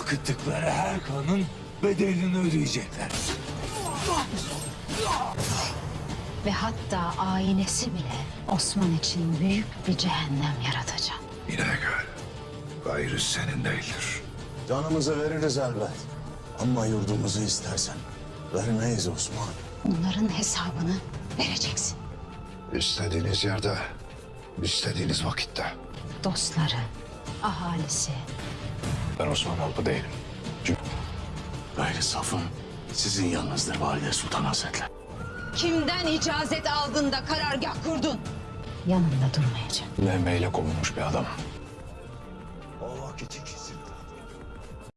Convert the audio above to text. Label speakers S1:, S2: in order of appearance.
S1: akıttıkları her kanın bedelini ödeyecekler.
S2: Ve hatta ailesi bile Osman için büyük bir cehennem yaratacak.
S3: İnegöl, gayrı senin değildir.
S4: Canımızı veririz elbet. Ama yurdumuzu istersen vermeyiz Osman.
S2: Onların hesabını vereceksin.
S3: İstediğiniz yerde, istediğiniz vakitte.
S2: Dostları, ahalisi,
S3: Ben Osman Alpı değilim.
S4: Gayrı safın sizin yanınızdır Valide Sultan Hazretleri.
S2: Kimden icazet aldın da karargah kurdun? Yanında durmayacak.
S3: Mehmeyle kovulmuş bir adam.
S4: O vakit ikisi